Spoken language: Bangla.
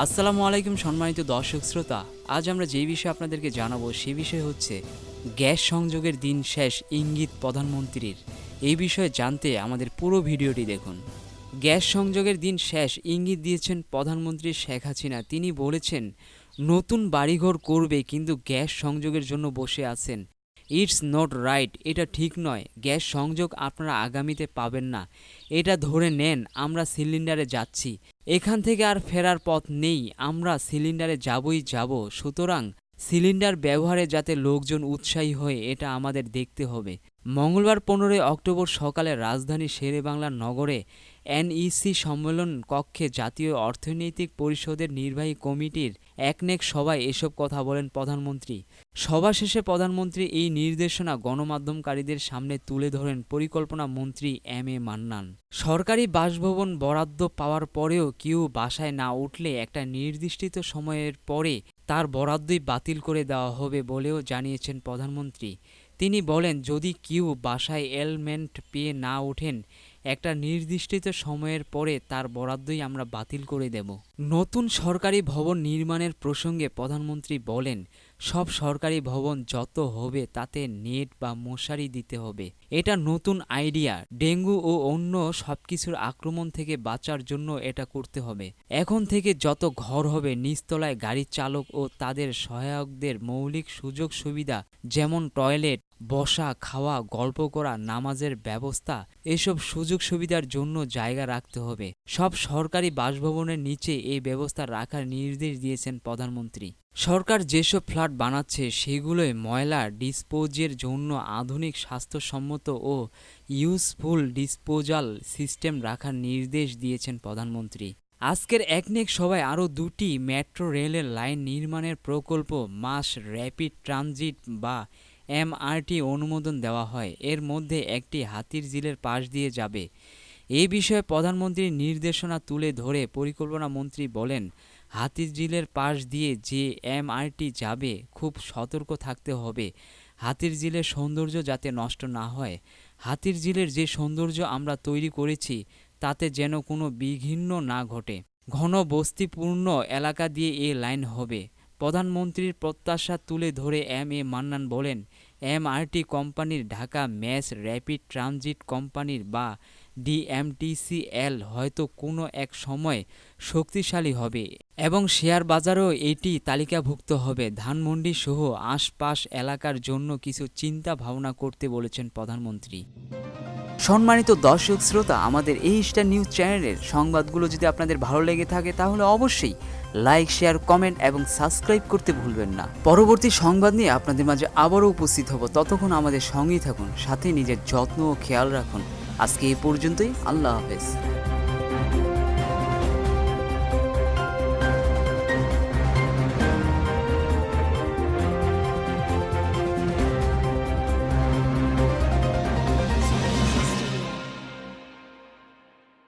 আসসালামু আলাইকুম সম্মানিত দর্শক শ্রোতা। আজ আমরা যে বিষয়ে আপনাদেরকে জানাব সে বিষয় হচ্ছে গ্যাস সংযোগের দিন শেষ ইঙ্গিত প্রধানমন্ত্রীর। এই বিষয়ে জানতে আমাদের পুরো ভিডিওটি দেখুন। গ্যাস সংযোগের দিন শেষ ইঙ্গিত দিয়েছেন প্রধানমন্ত্রী শেখ হাসিনা। তিনি বলেছেন, নতুন বাড়িঘর করবে কিন্তু গ্যাস সংযোগের জন্য বসে আছেন ইটস নট রাইট, এটা ঠিক নয়। গ্যাস সংযোগ আপনারা আগামীতে পাবেন না। এটা ধরে নেন, আমরা সিলিন্ডারে যাচ্ছি। এখান থেকে আর ফেরার পথ নেই, আমরা সিলিন্ডারে যাবই যাব। সুতরাং সিলিন্ডার ব্যবহারে যাতে লোকজন উৎসাহী হয় এটা আমাদের দেখতে হবে। মঙ্গলবার পনেরোই অক্টোবর সকালে রাজধানী শেরেবাংলা নগরে এনইসি সম্মেলন কক্ষে জাতীয় অর্থনৈতিক পরিষদের নির্বাহী কমিটির একনেক সভায় এসব কথা বলেন প্রধানমন্ত্রী। সভা শেষে প্রধানমন্ত্রী এই নির্দেশনা গণমাধ্যমকারীদের সামনে তুলে ধরেন পরিকল্পনা মন্ত্রী এম এ মান্নান। সরকারি বাসভবন বরাদ্দ পাওয়ার পরেও কেউ বাসায় না উঠলে একটা নির্দিষ্ট সময়ের পরে তার বরাদ্দই বাতিল করে দেওয়া হবে বলেও জানিয়েছেন প্রধানমন্ত্রী। তিনি বলেন যদি কেউ বাসায় এলমেন্ট পেয়ে না ওঠেন একটা নির্দিষ্ট সময়ের পরে তার বরাদ্দই আমরা বাতিল করে দেব। নতুন সরকারি ভবন নির্মাণের প্রসঙ্গে প্রধানমন্ত্রী বলেন, সব সরকারি ভবন যত হবে তাতে নেট বা মশারি দিতে হবে। এটা নতুন আইডিয়া। ডেঙ্গু ও অন্য সবকিছুর আক্রমণ থেকে বাঁচার জন্য এটা করতে হবে। এখন থেকে যত ঘর হবে, নিচতলায় গাড়ি চালক ও তাদের সহায়কদের মৌলিক সুযোগ সুবিধা যেমন টয়লেট বসা, খাওয়া, গল্প করা, নামাজের ব্যবস্থা, এসব সুযোগ সুবিধার জন্য জায়গা রাখতে হবে। সব সরকারি বাসভবনের নিচে এই ব্যবস্থা রাখার নির্দেশ দিয়েছেন প্রধানমন্ত্রী। সরকার যেসব ফ্ল্যাট বানাচ্ছে সেগুলোয় ময়লা ডিসপোজের জন্য আধুনিক, স্বাস্থ্যসম্মত ও ইউজফুল ডিসপোজাল সিস্টেম রাখার নির্দেশ দিয়েছেন প্রধানমন্ত্রী। আজকের একনেক সভায় আরও দুটি মেট্রো রেলের লাইন নির্মাণের প্রকল্প, মাস র্যাপিড ট্রানজিট বা এমআরটি অনুমোদন দেওয়া হয়। এর মধ্যে একটি হাতির ঝিলের পাশ দিয়ে যাবে। এ বিষয়ে প্রধানমন্ত্রীর নির্দেশনা তুলে ধরে পরিকল্পনা মন্ত্রী বলেন, হাতির ঝিলের পাশ দিয়ে যে এমআরটি যাবে, খুব সতর্ক থাকতে হবে। হাতির ঝিলের সৌন্দর্য যাতে নষ্ট না হয়। হাতির ঝিলের যে সৌন্দর্য আমরা তৈরি করেছি, তাতে যেন কোনো বিঘ্ন না ঘটে। ঘন বস্তিপূর্ণ এলাকা দিয়ে এ লাইন হবে। প্রধানমন্ত্রীর প্রত্যাশা তুলে ধরে এম এ মান্নান বলেন, এমআরটি কোম্পানির ঢাকা ম্যাস র্যাপিড ট্রানজিট কোম্পানির বা ডিএমটিসিএল হয়তো কোনো এক সময় শক্তিশালী হবে এবং শেয়ার বাজারেও এটি তালিকাভুক্ত হবে। ধানমন্ডি সহ আশপাশ এলাকার জন্য কিছু চিন্তা ভাবনা করতে বলেছেন প্রধানমন্ত্রী। সম্মানিত দর্শক শ্রোতা, আমাদের এই স্টার নিউজ চ্যানেলের সংবাদগুলো যদি আপনাদের ভালো লেগে থাকে, তাহলে অবশ্যই লাইক শেয়ার কমেন্ট এবং সাবস্ক্রাইব করতে ভুলবেন না। পরবর্তী সংবাদ নিয়ে আপনাদের মাঝে আবারও উপস্থিত হব। ততক্ষণ আমাদের সঙ্গেই থাকুন, সাথে নিজের যত্ন ও খেয়াল রাখুন। আজকে এই পর্যন্তই, আল্লাহ হাফেজ।